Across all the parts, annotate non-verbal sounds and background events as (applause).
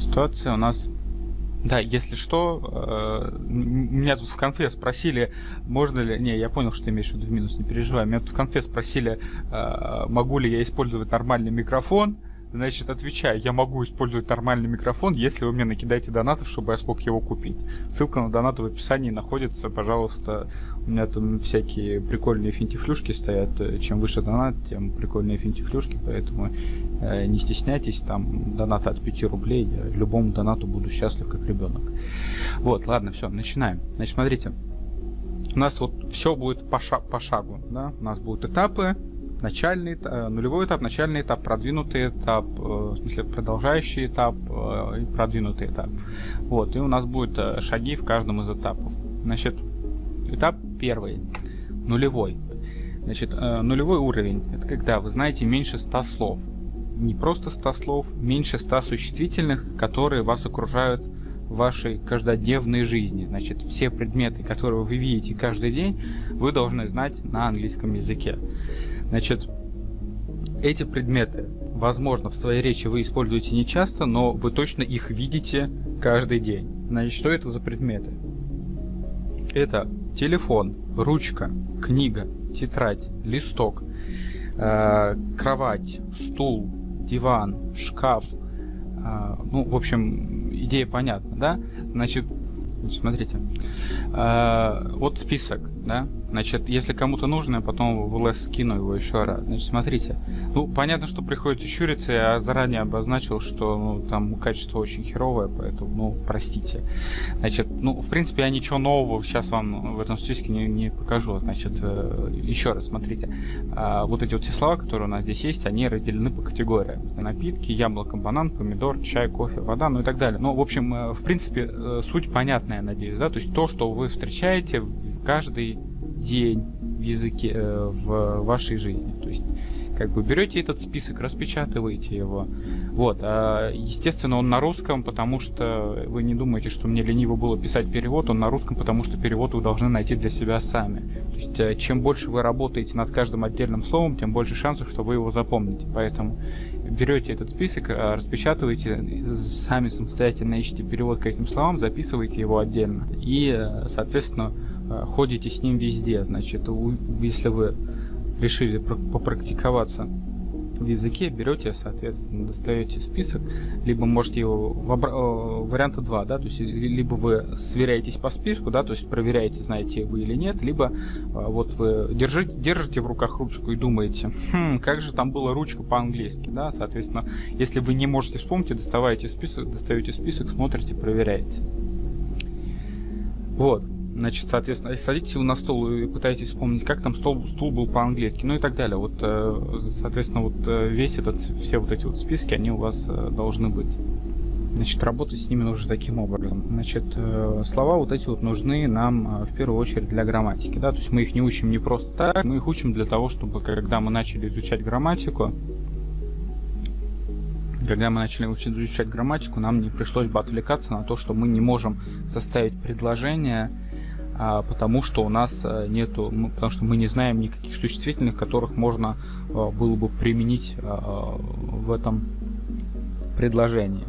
Ситуация у нас... Да, если что, э, меня тут в конфе спросили, можно ли... Не, я понял, что ты имеешь в виду в минус, не переживай. Меня тут в конфе спросили, э, могу ли я использовать нормальный микрофон. Значит, отвечаю, я могу использовать нормальный микрофон, если вы мне накидаете донатов, чтобы я смог его купить. Ссылка на донаты в описании находится, пожалуйста. У меня там всякие прикольные финтифлюшки стоят. Чем выше донат, тем прикольные финтифлюшки, поэтому э, не стесняйтесь, там донаты от 5 рублей. Я любому донату буду счастлив, как ребенок. Вот, ладно, все, начинаем. Значит, смотрите. У нас вот все будет по, ша по шагу, да? У нас будут этапы, начальный, э, нулевой этап, начальный этап, продвинутый этап, э, в смысле продолжающий этап э, и продвинутый этап. Вот, и у нас будут шаги в каждом из этапов. Значит, этап первый, нулевой. Значит, нулевой уровень, это когда вы знаете меньше 100 слов. Не просто 100 слов, меньше 100 существительных, которые вас окружают в вашей каждодневной жизни. Значит, все предметы, которые вы видите каждый день, вы должны знать на английском языке. Значит, эти предметы, возможно, в своей речи вы используете не часто, но вы точно их видите каждый день. Значит, что это за предметы? Это телефон, ручка, книга, тетрадь, листок, э, кровать, стул, диван, шкаф. Э, ну, в общем, идея понятна, да? Значит, смотрите. Э, вот список, да? Значит, если кому-то нужно, я потом в ЛС скину его еще раз. Значит, смотрите. Ну, понятно, что приходится щуриться. Я заранее обозначил, что ну, там качество очень херовое, поэтому, ну, простите. Значит, ну, в принципе, я ничего нового сейчас вам в этом списке не, не покажу. Значит, э, еще раз, смотрите. А, вот эти вот все слова, которые у нас здесь есть, они разделены по категориям. Напитки, яблоко, банан, помидор, чай, кофе, вода, ну и так далее. Ну, в общем, э, в принципе, э, суть понятная, надеюсь, да? То есть то, что вы встречаете каждый день в языке, э, в вашей жизни. То есть, как бы берете этот список, распечатываете его. Вот. А, естественно, он на русском, потому что вы не думаете, что мне лениво было писать перевод, он на русском, потому что перевод вы должны найти для себя сами. То есть, э, чем больше вы работаете над каждым отдельным словом, тем больше шансов, что вы его запомните. Поэтому берете этот список, э, распечатываете, сами самостоятельно ищите перевод к этим словам, записываете его отдельно. И, соответственно, ходите с ним везде. Значит, если вы решили попрактиковаться в языке, берете, соответственно, достаете список, либо можете его, в варианта 2, да, то есть либо вы сверяетесь по списку, да, то есть проверяете, знаете вы или нет, либо э, вот вы держите, держите в руках ручку и думаете, хм, как же там была ручка по-английски, да, соответственно, если вы не можете вспомнить, доставайте список, достаете список, смотрите, проверяете. Вот. Значит, соответственно, садитесь вы на стол и пытаетесь вспомнить, как там стол, стул был по-английски, ну и так далее. Вот, э, соответственно, вот э, весь этот, все вот эти вот списки, они у вас э, должны быть. Значит, работать с ними нужно таким образом. Значит, слова вот эти вот нужны нам в первую очередь для грамматики, да, то есть мы их не учим не просто так, мы их учим для того, чтобы когда мы начали изучать грамматику, когда мы начали учить, изучать грамматику, нам не пришлось бы отвлекаться на то, что мы не можем составить предложение потому что у нас э, нету, потому что мы не знаем никаких существительных, которых можно э, было бы применить э, в этом предложении.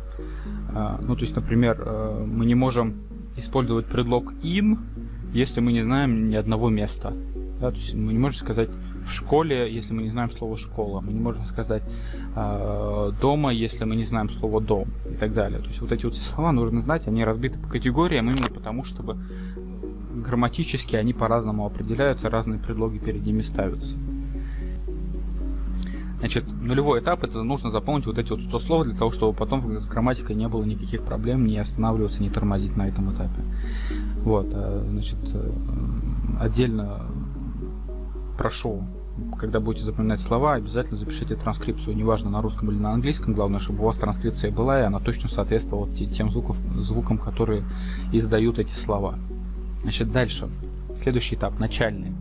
А, ну, то есть, например, мы не можем использовать предлог in, если мы не знаем ни одного места. Да, то есть мы не можем сказать в школе, если мы не знаем слово школа. Мы не можем сказать э, дома, если мы не знаем слово дом и так далее. То есть вот эти вот все слова нужно знать, они разбиты по категориям именно потому, чтобы грамматически они по-разному определяются, разные предлоги перед ними ставятся. Значит, нулевой этап, это нужно запомнить вот эти вот 100 слов, для того, чтобы потом с грамматикой не было никаких проблем, не останавливаться, не тормозить на этом этапе. Вот, а, значит, э, отдельно прошу, когда будете запоминать слова, обязательно запишите транскрипцию, неважно на русском или на английском, главное, чтобы у вас транскрипция была, и она точно соответствовала тем звуков, звукам, которые издают эти слова. Значит, дальше. Следующий этап, начальный.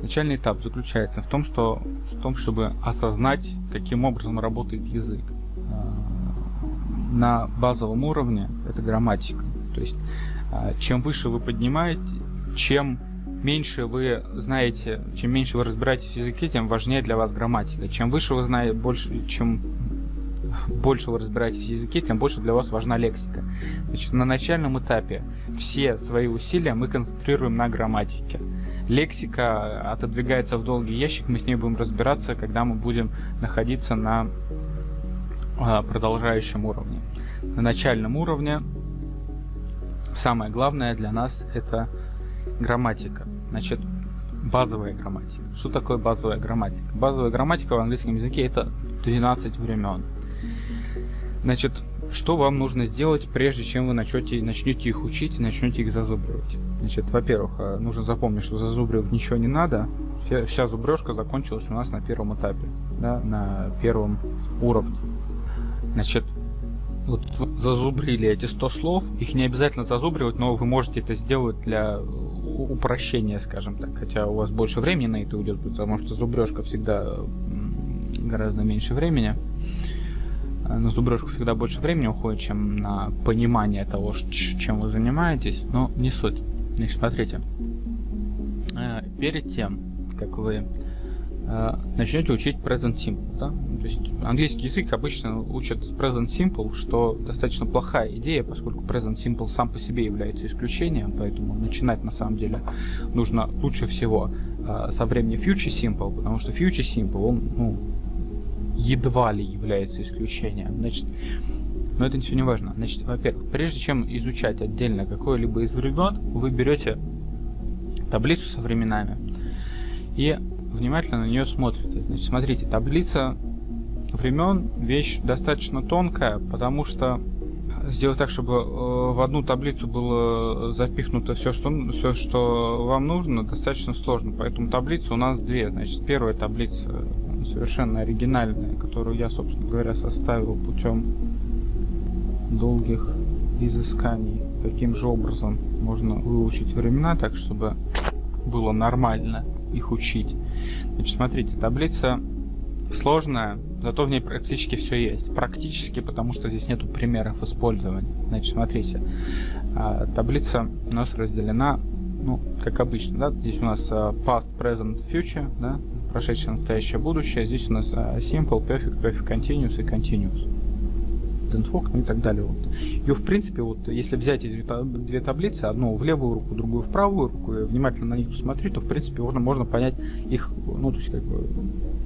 Начальный этап заключается в том, что, в том, чтобы осознать, каким образом работает язык. А, на базовом уровне это грамматика. То есть, а, чем выше вы поднимаете, чем меньше вы знаете, чем меньше вы разбираетесь в языке, тем важнее для вас грамматика. Чем выше вы знаете, больше, чем больше вы разбираетесь в языке, тем больше для вас важна лексика. Значит, на начальном этапе все свои усилия мы концентрируем на грамматике. Лексика отодвигается в долгий ящик, мы с ней будем разбираться, когда мы будем находиться на а, продолжающем уровне. На начальном уровне самое главное для нас это грамматика. Значит, базовая грамматика. Что такое базовая грамматика? Базовая грамматика в английском языке это 12 времен. Значит, что вам нужно сделать, прежде чем вы начнете, начнете их учить и начнете их зазубривать? Значит, во-первых, э, нужно запомнить, что зазубривать ничего не надо. Вся, вся зубрежка закончилась у нас на первом этапе, да, на первом уровне. Значит, вот зазубрили эти 100 слов, их не обязательно зазубривать, но вы можете это сделать для упрощения, скажем так. Хотя у вас больше времени на это уйдет, потому что зубрежка всегда гораздо меньше времени. Э, на зубрежку всегда больше времени уходит, чем на понимание того, чем вы занимаетесь, но не суть. Значит, смотрите, э, перед тем, как вы э, начнете учить Present Simple, да? то есть английский язык обычно учат Present Simple, что достаточно плохая идея, поскольку Present Simple сам по себе является исключением, поэтому начинать на самом деле нужно лучше всего со времени Future Simple, потому что Future Simple, он, ну, едва ли является исключением. Значит, но это все не важно. Значит, во-первых, прежде чем изучать отдельно какое-либо из времен, вы берете таблицу со временами и внимательно на нее смотрите. Значит, смотрите, таблица времен вещь достаточно тонкая, потому что сделать так, чтобы э, в одну таблицу было запихнуто все, что, все, что вам нужно, достаточно сложно. Поэтому таблица у нас две. Значит, первая таблица совершенно оригинальная, которую я, собственно говоря, составил путем долгих изысканий, каким же образом можно выучить времена так, чтобы было нормально их учить. Значит, смотрите, таблица сложная, зато в ней практически все есть. Практически, потому что здесь нету примеров использования. Значит, смотрите, а, таблица у нас разделена, ну, как обычно, да, здесь у нас а, past, present, future, да, прошедшее, настоящее, будущее. Здесь у нас а, simple, perfect, perfect continuous и continuous. Dentfolk, ну и так далее. Вот. Ее, в принципе, вот если взять эти две таблицы, одну в левую руку, другую в правую руку, и внимательно на них посмотреть, то, в принципе, можно, можно понять их, ну, то есть, как бы,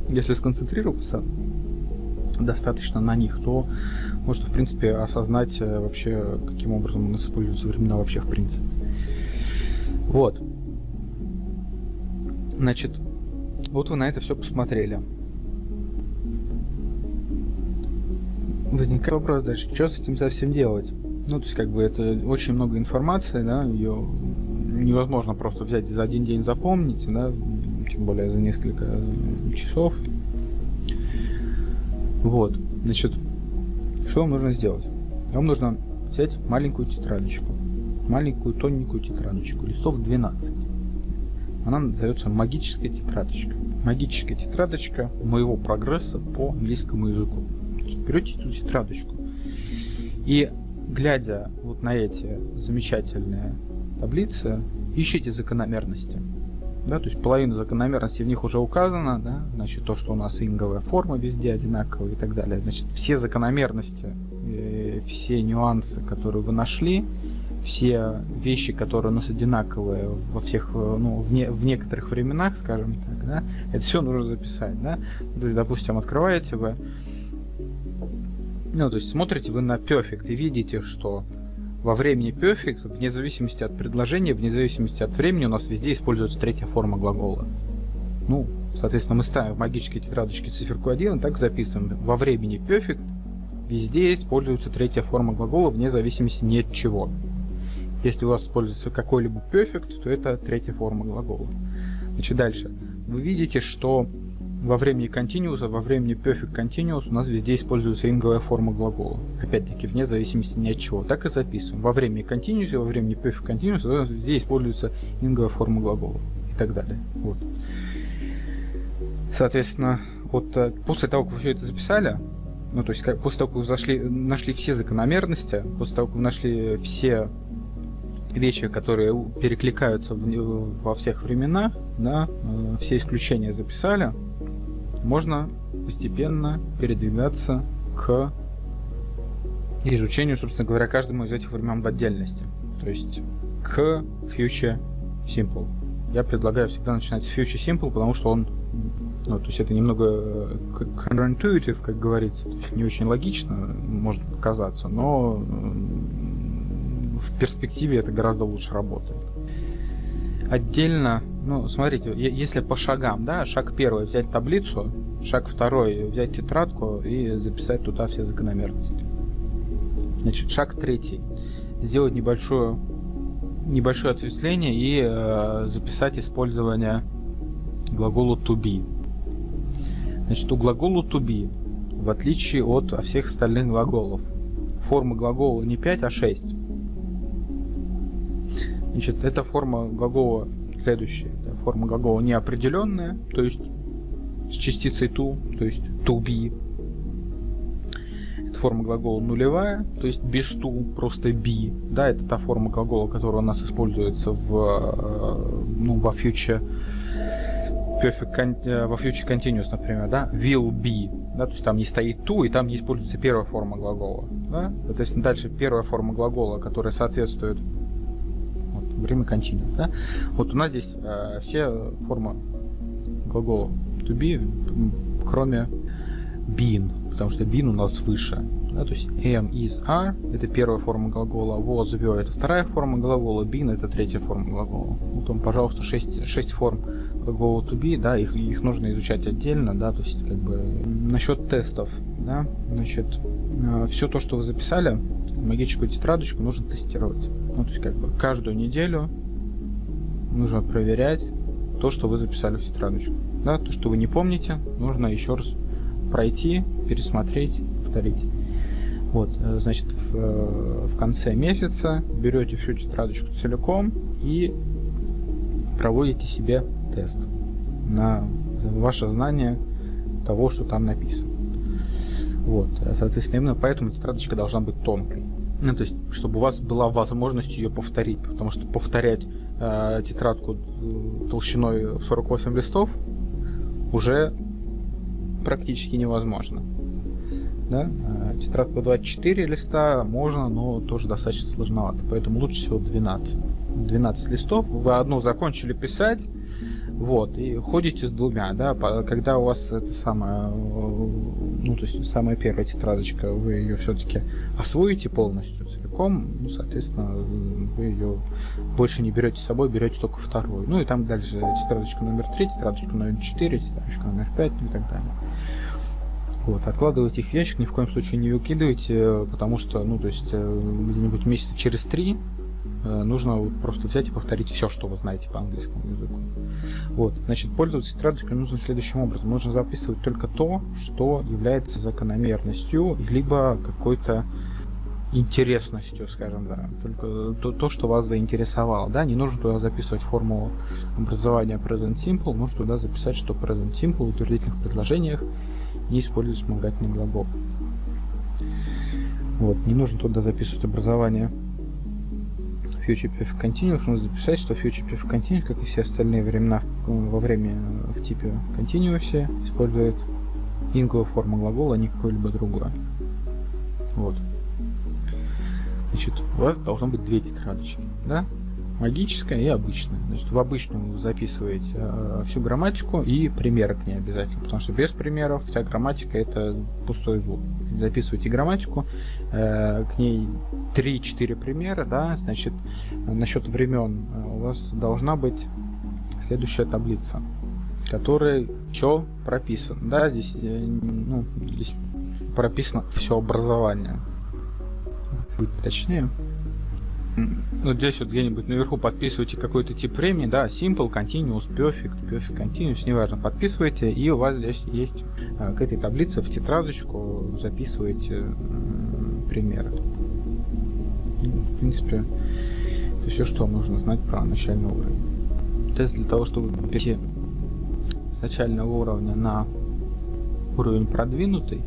если сконцентрироваться достаточно на них, то можно, в принципе, осознать э, вообще, каким образом у нас используются времена вообще, в принципе. Вот. Значит, вот вы на это все посмотрели. Возникает вопрос дальше, что с этим совсем делать? Ну, то есть, как бы, это очень много информации, да, ее невозможно просто взять и за один день запомнить, да, тем более за несколько часов. Вот, значит, что вам нужно сделать? Вам нужно взять маленькую тетрадочку, маленькую тоненькую тетрадочку, листов 12. Она называется магическая тетрадочка. Магическая тетрадочка моего прогресса по английскому языку. Берете эту тетрадочку и, глядя вот на эти замечательные таблицы, ищите закономерности. Да, то есть половина закономерностей в них уже указана, да, значит то, что у нас инговая форма везде одинаковая и так далее. Значит, все закономерности, э, все нюансы, которые вы нашли, все вещи, которые у нас одинаковые во всех, э, ну, в, не, в некоторых временах, скажем так, да, это все нужно записать, да. То есть, допустим, открываете вы, ну, то есть смотрите вы на perfect и видите, что во времени perfect, вне зависимости от предложения, вне зависимости от времени, у нас везде используется третья форма глагола. Ну, соответственно, мы ставим в магической тетрадочке циферку 1 и так записываем. Во времени perfect везде используется третья форма глагола вне зависимости ни от чего. Если у вас используется какой-либо perfect, то это третья форма глагола. Значит, дальше. Вы видите, что во времени continuous, во времени perfect continuous у нас везде используется инговая форма глагола. Опять-таки, вне зависимости ни от чего. Так и записываем. Во времени continuous, во времени perfect continuous у нас везде используется инговая форма глагола. И так далее. Вот. Соответственно, вот э, после того, как вы все это записали, ну, то есть, как, после того, как вы зашли, нашли все закономерности, после того, как вы нашли все вещи, которые перекликаются в, во всех временах, да, э, все исключения записали, можно постепенно передвигаться к изучению, собственно говоря, каждому из этих времен в отдельности. То есть к Future Simple. Я предлагаю всегда начинать с Future Simple, потому что он ну, то есть это немного э, counterintuitive, как говорится, то есть не очень логично может показаться, но в перспективе это гораздо лучше работает. Отдельно, ну, смотрите, если по шагам, да, шаг первый взять таблицу, шаг второй взять тетрадку и записать туда все закономерности. Значит, шаг третий. Сделать небольшое, небольшое ответвление и э, записать использование глагола to be. Значит, у глагола to be, в отличие от всех остальных глаголов, форма глагола не 5, а 6. Значит, эта форма глагола следующая. Это форма глагола неопределенная, то есть с частицей to, то есть to be. Это форма глагола нулевая, то есть без to, просто be. Да, это та форма глагола, которая у нас используется в, э, ну, во future perfect, э, во future continuous, например, да, will be, да, то есть там не стоит to, и там не используется первая форма глагола, да, соответственно, дальше первая форма глагола, которая соответствует время continuous, да, вот у нас здесь э, все формы глагола to be, кроме been, потому что been у нас выше, да, то есть am, is, are это первая форма глагола, was, were это вторая форма глагола, been это третья форма глагола. Вот он, пожалуйста, 6, 6 форм глагола to be, да, их, их нужно изучать отдельно, да, то есть как бы насчет тестов, да, значит, э, все то, что вы записали, магическую тетрадочку нужно тестировать. Ну, то есть как бы каждую неделю нужно проверять то, что вы записали в тетрадочку. Да, то, что вы не помните, нужно еще раз пройти, пересмотреть, повторить. Вот, э, значит, в, э, в конце месяца берете всю тетрадочку целиком и проводите себе тест на ваше знание того, что там написано. Вот, соответственно, именно поэтому тетрадочка должна быть тонкой. Ну, то есть, чтобы у вас была возможность ее повторить, потому что повторять э, тетрадку э, толщиной в 48 листов уже практически невозможно. Да? А тетрадку 24 листа можно, но тоже достаточно сложновато, поэтому лучше всего 12. 12 листов, вы одну закончили писать, вот, и ходите с двумя, да, когда у вас это самое, ну, то есть самая первая тетрадочка, вы ее все-таки освоите полностью, целиком, ну, соответственно, вы ее больше не берете с собой, берете только вторую. Ну, и там дальше тетрадочка номер 3, тетрадочка номер 4, тетрадочка номер 5, ну, и так далее. Вот, откладывайте их в ящик, ни в коем случае не выкидывайте, потому что, ну, то есть, э, где-нибудь месяца через три Э, нужно просто взять и повторить все, что вы знаете по английскому языку. Вот, значит, пользоваться тетрадочкой нужно следующим образом. Нужно записывать только то, что является закономерностью, либо какой-то интересностью, скажем, да, только то, то, что вас заинтересовало, да, не нужно туда записывать формулу образования present simple, нужно туда записать, что present simple в утвердительных предложениях не использует вспомогательный глагол. Вот, не нужно туда записывать образование Future Perfect Continuous нужно записать, что Future Perfect Continuous, как и все остальные времена во время в типе Continuous, использует инговую форму глагола, а не какое-либо другое. Вот. Значит, у вас должно быть две тетрадочки, да? Магическая и обычная. Значит, в обычную вы записываете э, всю грамматику и примеры к ней обязательно, потому что без примеров вся грамматика это пустой звук. Записывайте грамматику, э, к ней 3-4 примера, да, значит, насчет времен э, у вас должна быть следующая таблица, которая все прописано, да, здесь, э, ну, здесь прописано все образование. Быть точнее ну, здесь вот где-нибудь наверху подписывайте какой-то тип времени, да, Simple, Continuous, Perfect, Perfect Continuous, неважно, подписывайте, и у вас здесь есть а, к этой таблице в тетрадочку записывайте э, примеры. Ну, в принципе, это все, что нужно знать про начальный уровень. Тест для того, чтобы перейти с начального уровня на уровень продвинутый,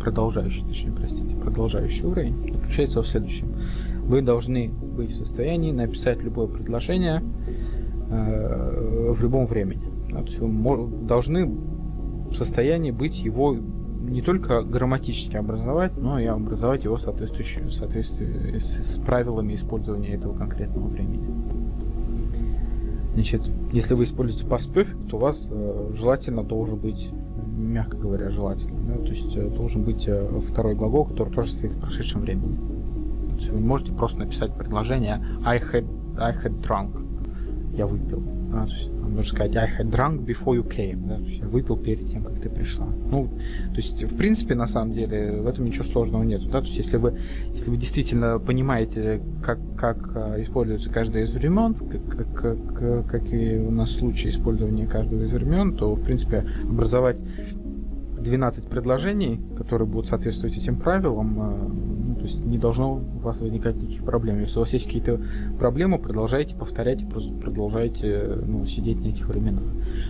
продолжающий, точнее, простите, продолжающий уровень, заключается в следующем. Вы должны быть в состоянии написать любое предложение э, в любом времени. То есть должны в состоянии быть его не только грамматически образовать, но и образовать его соответствующую, в соответствии с, с правилами использования этого конкретного времени. Значит, если вы используете past perfect, то у вас э, желательно должен быть, мягко говоря, желательно, да, то есть э, должен быть э, второй глагол, который тоже стоит в прошедшем времени. Вы не можете просто написать предложение I had, I had drunk, я выпил. Да, то есть, нужно сказать I had drunk before you came. Да, то есть я выпил перед тем, как ты пришла. Ну, то есть, в принципе, на самом деле, в этом ничего сложного нет. Да? То есть, если вы, если вы действительно понимаете, как, как а, используется каждое из времен, как, как, как, какие у нас случаи использования каждого из времен, то, в принципе, образовать 12 предложений, которые будут соответствовать этим правилам, а, то есть не должно у вас возникать никаких проблем. Если у вас есть какие-то проблемы, продолжайте повторять, продолжайте ну, сидеть на этих временах.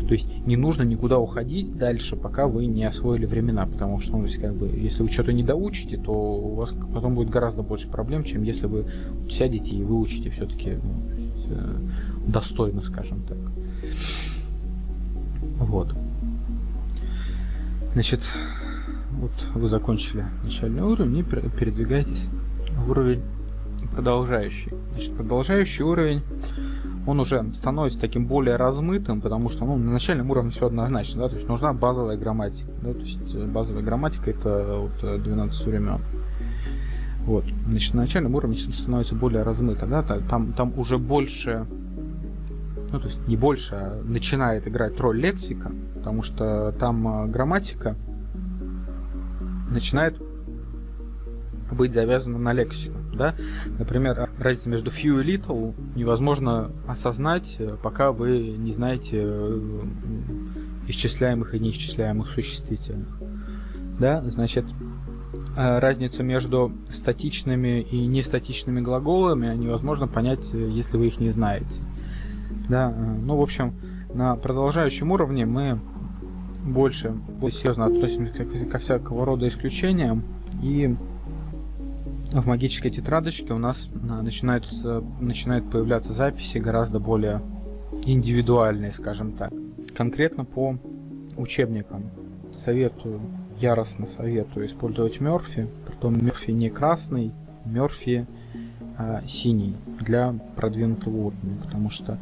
То есть не нужно никуда уходить дальше, пока вы не освоили времена, потому что ну, как бы, если вы что-то не доучите, то у вас потом будет гораздо больше проблем, чем если вы сядете и выучите все-таки ну, э, достойно, скажем так. Вот. Значит, вот вы закончили начальный уровень и передвигаетесь в уровень продолжающий. Значит, продолжающий уровень, он уже становится таким более размытым, потому что ну, на начальном уровне все однозначно, да, то есть нужна базовая грамматика. Да, то есть э, базовая грамматика это вот 12 э, времен. Вот. Значит, на начальном уровне становится более размыто, да, там, там уже больше, ну, то есть не больше, а начинает играть роль лексика, потому что там э, грамматика начинает быть завязана на лексику. Да? Например, разница между few и little невозможно осознать, э, пока вы не знаете э, исчисляемых и неисчисляемых существительных. Да? Значит, э, разницу между статичными и нестатичными глаголами невозможно понять, если вы их не знаете. Да? Ну, в общем, на продолжающем уровне мы больше, серьезно относимся ко всякого рода исключениям. И в магической тетрадочке у нас начинаются, начинают появляться записи гораздо более индивидуальные, скажем так. Конкретно по учебникам советую, яростно советую использовать Мерфи. Притом Мерфи не красный, Мерфи а, синий для продвинутого уровня, потому что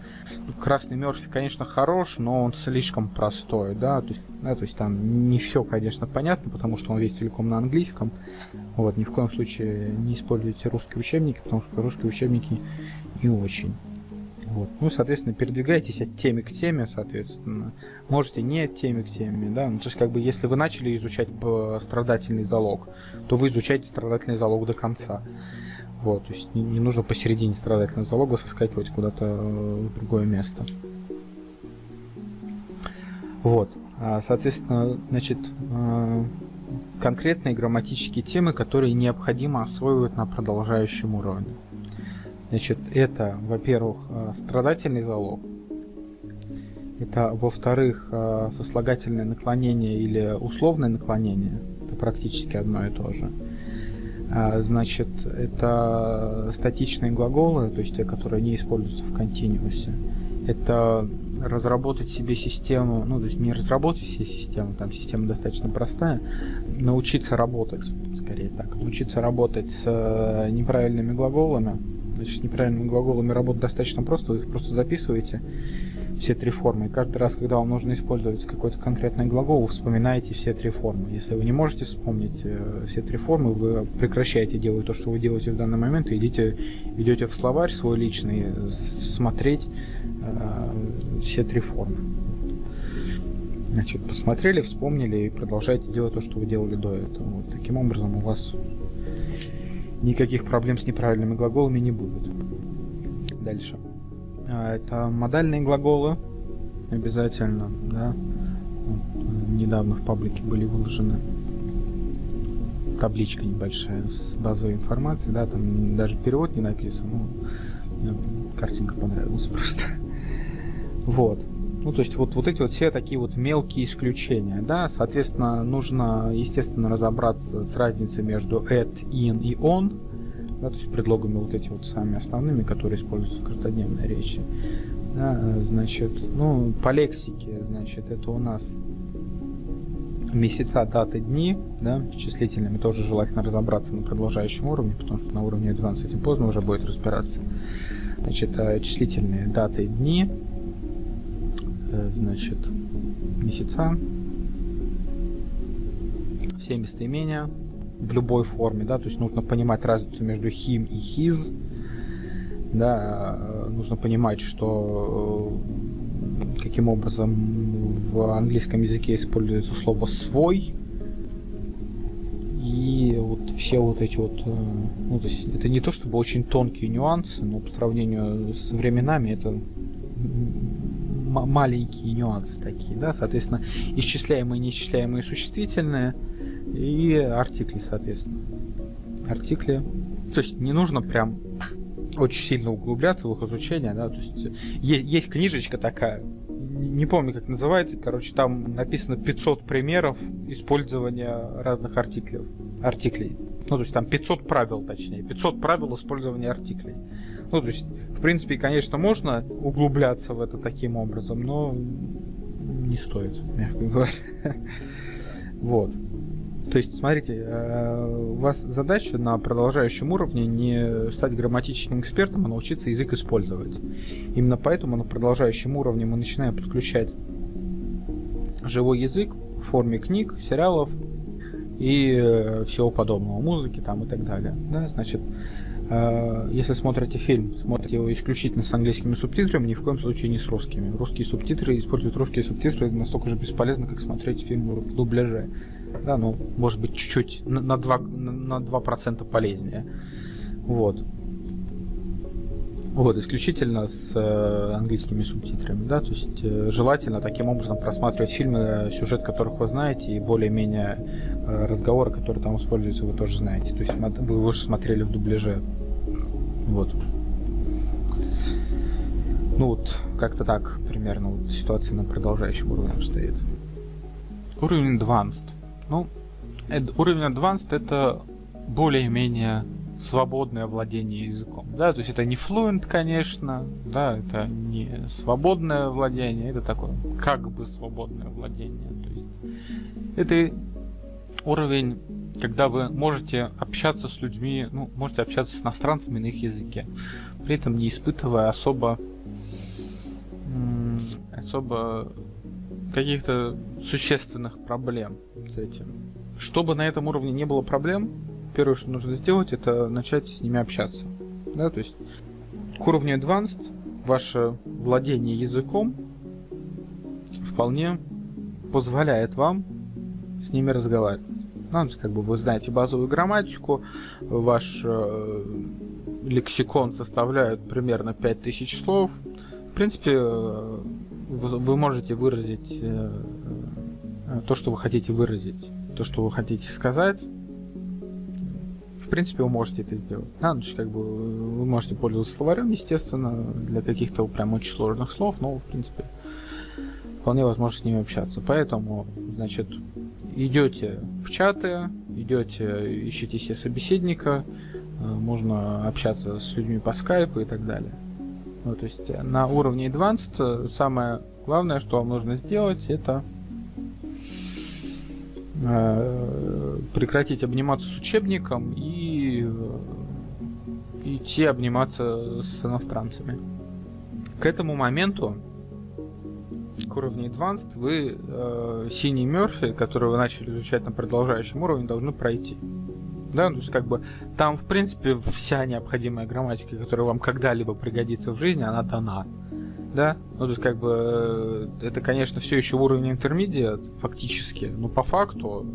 красный Мерфи, конечно, хорош, но он слишком простой, да, то есть, да, то есть там не все, конечно, понятно, потому что он весь целиком на английском, вот, ни в коем случае не используйте русские учебники, потому что русские учебники не очень. Вот. Ну, соответственно, передвигайтесь от темы к теме, соответственно. Можете не от темы к теме, да. Ну, то есть, как бы, если вы начали изучать страдательный залог, то вы изучаете страдательный залог до конца. Вот, то есть не, нужно посередине страдательного залога соскакивать куда-то э, в другое место. Вот, а, соответственно, значит, э, конкретные грамматические темы, которые необходимо освоивать на продолжающем уровне. Значит, это, во-первых, э, страдательный залог. Это, во-вторых, сослагательное наклонение или условное наклонение. Это практически одно и то же. А, значит, это статичные глаголы, то есть те, которые не используются в континуусе. Это разработать себе систему, ну, то есть не разработать себе систему, там система достаточно простая, научиться работать, скорее так, научиться работать с э, неправильными глаголами. Значит, неправильными глаголами работать достаточно просто, вы их просто записываете, все три формы. И каждый раз, когда вам нужно использовать какой-то конкретный глагол, вы вспоминаете все три формы. Если вы не можете вспомнить э, все три формы, вы прекращаете делать то, что вы делаете в данный момент, и идите, идете в словарь свой личный, смотреть э, все три формы. Значит, посмотрели, вспомнили и продолжайте делать то, что вы делали до этого. Вот, таким образом у вас никаких проблем с неправильными глаголами не будет. Дальше. А, это модальные глаголы обязательно, да. Вот, э, недавно в паблике были выложены табличка небольшая с базовой информацией, да, там даже перевод не написан, ну, картинка понравилась (laughs) просто. Вот. Ну, то есть вот, вот эти вот все такие вот мелкие исключения, да, соответственно, нужно, естественно, разобраться с разницей между at, in и on, да, то есть предлогами вот эти вот самыми основными, которые используются в каждодневной речи. Да, значит, ну, по лексике, значит, это у нас месяца, даты, дни, да, с числительными тоже желательно разобраться на продолжающем уровне, потому что на уровне 12 этим поздно уже будет разбираться. Значит, э, числительные даты, дни, э, значит, месяца, все местоимения в любой форме, да, то есть нужно понимать разницу между him и his, да, э, нужно понимать, что каким образом в английском языке используется слово свой, и вот все вот эти вот, э, ну, то есть это не то чтобы очень тонкие нюансы, но по сравнению с временами это маленькие нюансы такие, да, соответственно, исчисляемые, неисчисляемые существительные и артикли, соответственно. Артикли. То есть не нужно прям очень сильно углубляться в их изучение, да, то есть есть, есть книжечка такая, не помню, как называется, короче, там написано 500 примеров использования разных артиклей. артиклей. Ну, то есть там 500 правил, точнее, 500 правил использования артиклей. Ну, то есть, в принципе, конечно, можно углубляться в это таким образом, но не стоит, мягко говоря. (laughs) Вот. То есть, смотрите, э, у вас задача на продолжающем уровне не стать грамматическим экспертом, а научиться язык использовать. Именно поэтому на продолжающем уровне мы начинаем подключать живой язык в форме книг, сериалов и э, всего подобного, музыки там и так далее. Да, значит, э, если смотрите фильм, смотрите его исключительно с английскими субтитрами, ни в коем случае не с русскими. Русские субтитры, используют русские субтитры настолько же бесполезно, как смотреть фильм в дубляже да, ну, может быть, чуть-чуть на 2%, на 2% полезнее. Вот. Вот, исключительно с э, английскими субтитрами, да, то есть э, желательно таким образом просматривать фильмы, сюжет которых вы знаете, и более-менее э, разговоры, которые там используются, вы тоже знаете. То есть вы уже смотрели в дубляже. Вот. Ну вот, как-то так примерно вот, ситуация на продолжающем уровне обстоит. Уровень Advanced. Ну, уровень Advanced это более-менее свободное владение языком. Да, то есть это не fluent, конечно, да, это не свободное владение, это такое как бы свободное владение. То есть это уровень, когда вы можете общаться с людьми, ну, можете общаться с иностранцами на их языке, при этом не испытывая особо особо каких-то существенных проблем с этим. Чтобы на этом уровне не было проблем, первое, что нужно сделать, это начать с ними общаться. Да, то есть к уровню Advanced ваше владение языком вполне позволяет вам с ними разговаривать. Ну, как бы вы знаете базовую грамматику, ваш э, лексикон составляет примерно 5000 слов. В принципе, э, вы можете выразить э, э, то, что вы хотите выразить, то, что вы хотите сказать. В принципе, вы можете это сделать. Да, ну, как бы вы можете пользоваться словарем, естественно, для каких-то прям очень сложных слов, но, в принципе, вполне возможно с ними общаться. Поэтому, значит, идете в чаты, идете, ищите себе собеседника, э, можно общаться с людьми по скайпу и так далее. Ну, то есть э, на уровне Advanced э, самое главное, что вам нужно сделать, это э, прекратить обниматься с учебником и идти обниматься с иностранцами. К этому моменту, к уровню Advanced, вы э, синий Мерфи, который вы начали изучать на продолжающем уровне, должны пройти. Да, то есть как бы там, в принципе, вся необходимая грамматика, которая вам когда-либо пригодится в жизни, она дана. Да, ну то есть как бы э, это, конечно, все еще уровень интермедиат, фактически, но по факту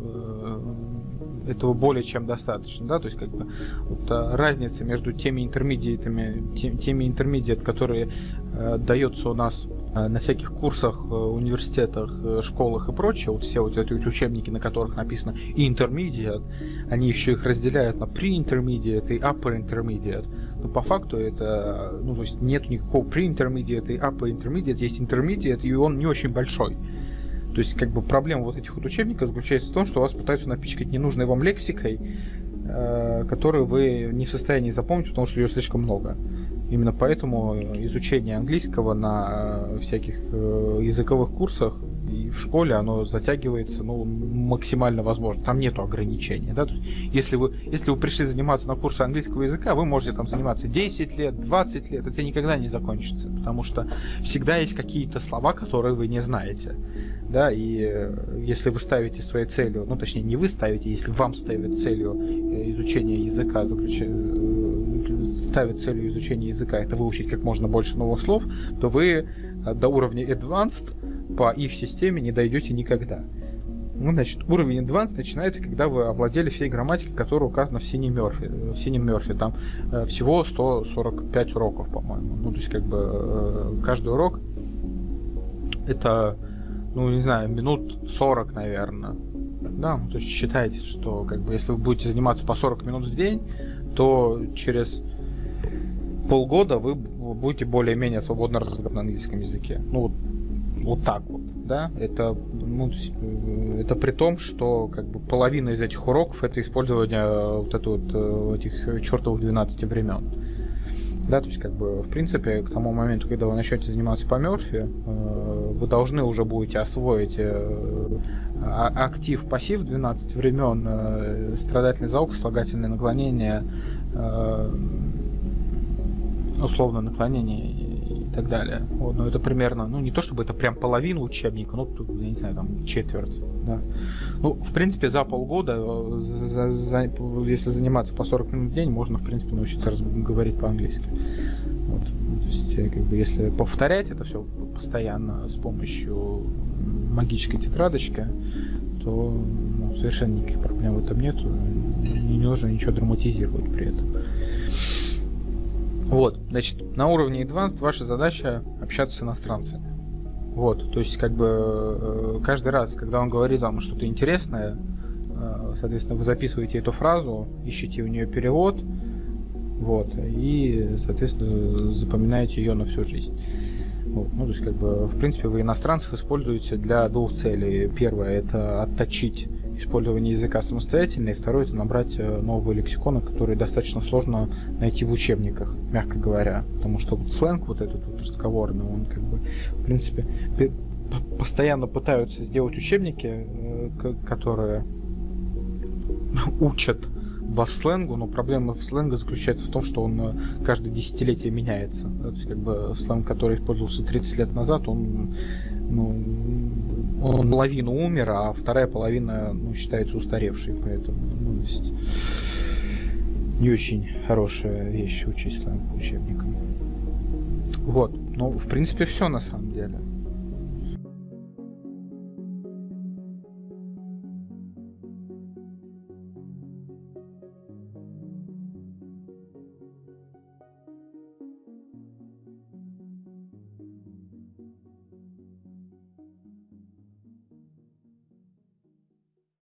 э, этого более чем достаточно, да, то есть как бы вот, а, разница между теми интермедиатами, тем, теми интермедиат, которые э, дается у нас Э, на всяких курсах, э, университетах, э, школах и прочее, вот все вот эти учебники, на которых написано intermediate, они еще их разделяют на pre-intermediate и upper intermediate. Но по факту это, ну то есть нет никакого pre-intermediate и upper intermediate, есть intermediate, и он не очень большой. То есть, как бы проблема вот этих вот учебников заключается в том, что вас пытаются напичкать ненужной вам лексикой, э, которую вы не в состоянии запомнить, потому что ее слишком много. Именно поэтому изучение английского на э, всяких э, языковых курсах и в школе оно затягивается ну, максимально возможно. Там нету ограничений. Да? То есть, если, вы, если вы пришли заниматься на курсы английского языка, вы можете там заниматься 10 лет, 20 лет. Это никогда не закончится, потому что всегда есть какие-то слова, которые вы не знаете. Да? И э, если вы ставите своей целью, ну точнее не вы ставите, если вам ставят целью э, изучения языка, заключая ставит целью изучения языка это выучить как можно больше новых слов, то вы э, до уровня Advanced по их системе не дойдете никогда. Ну, значит, уровень Advanced начинается, когда вы овладели всей грамматикой, которая указана в синем Мерфи. В синем Мерфи там э, всего 145 уроков, по-моему. Ну, то есть, как бы, э, каждый урок это, ну, не знаю, минут 40, наверное. Да, ну, то есть считайте, что, как бы, если вы будете заниматься по 40 минут в день, то через полгода вы будете более-менее свободно разговаривать на английском языке. Ну, вот, вот так вот, да, это, ну, э, это при том, что как бы половина из этих уроков это использование э, вот это вот э, этих чертовых 12 времен. Да, то есть, как бы, в принципе, к тому моменту, когда вы начнете заниматься по Мерфи, вы должны уже будете освоить а, актив, пассив 12 времен, страдательный звук, слагательное наклонение, условно наклонение и так далее. Вот, но это примерно, ну не то чтобы это прям половина учебника, ну тут, я не знаю, там четверть, да. Ну, в принципе, за полгода, э, за, за, если заниматься по 40 минут в день, можно, в принципе, научиться говорить по-английски. Вот. То есть, э, как бы, если повторять это все постоянно с помощью магической тетрадочки, то ну, совершенно никаких проблем в этом нет. Не нужно ничего драматизировать при этом. Вот, значит, на уровне Advanced ваша задача общаться с иностранцами. Вот, то есть, как бы, э, каждый раз, когда он говорит вам что-то интересное, э, соответственно, вы записываете эту фразу, ищете у нее перевод, вот, и, соответственно, запоминаете ее на всю жизнь. Вот, ну, то есть, как бы, в принципе, вы иностранцев используете для двух целей. Первое – это отточить использование языка самостоятельно, и второе это набрать э, новые лексиконы, которые достаточно сложно найти в учебниках, мягко говоря, потому что вот сленг вот этот вот разговорный, он как бы, в принципе, постоянно пытаются сделать учебники, э, которые (laughs) учат вас сленгу, но проблема в сленга заключается в том, что он э, каждое десятилетие меняется. То есть, как бы сленг, который использовался 30 лет назад, он ну, он половину умер, а вторая половина ну, считается устаревшей, поэтому ну, есть не очень хорошая вещь учить сленг по учебникам. Вот, ну, в принципе, все на самом деле.